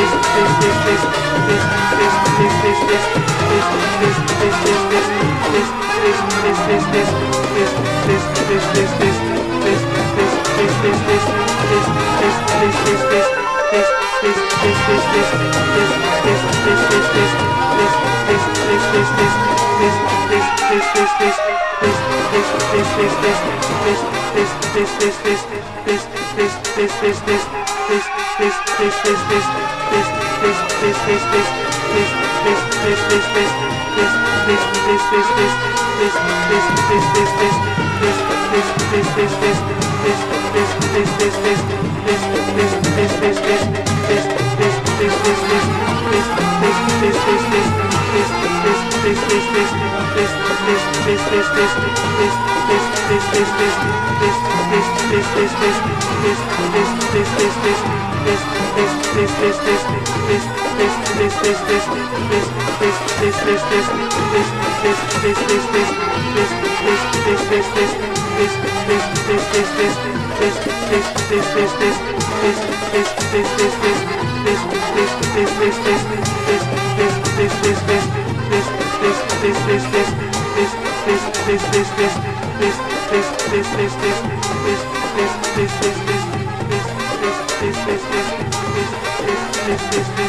this this this this this this this this this this Thank you.